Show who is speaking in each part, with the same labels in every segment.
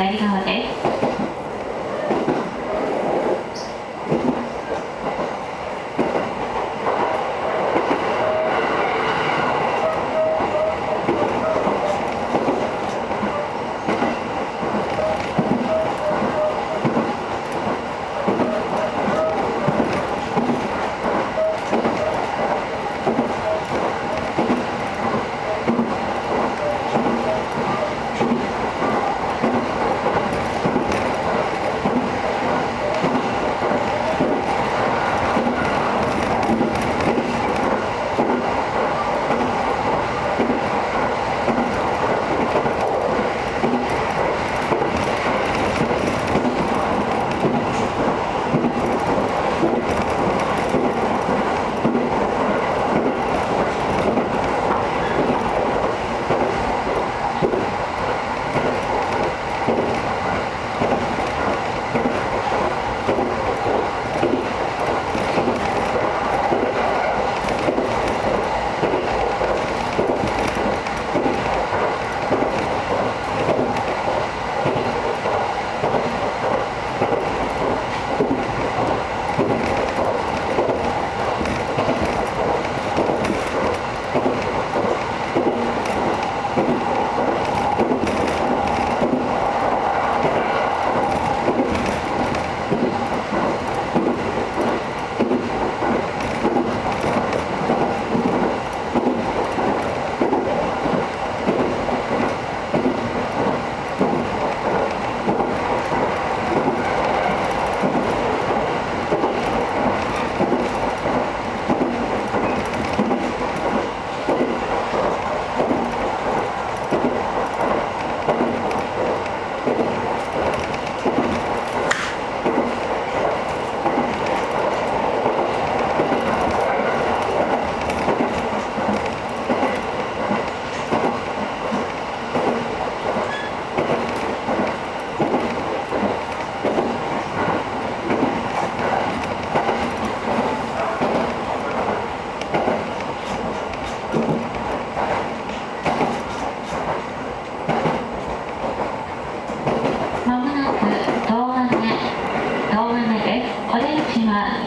Speaker 1: 左側です。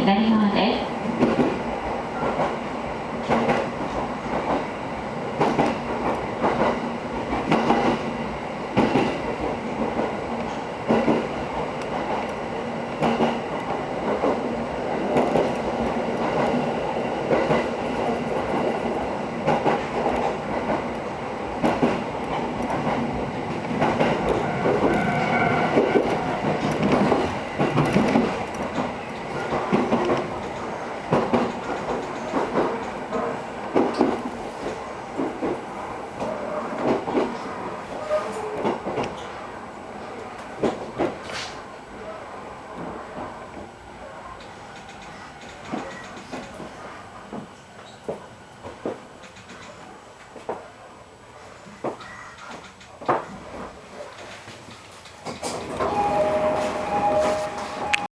Speaker 1: 上が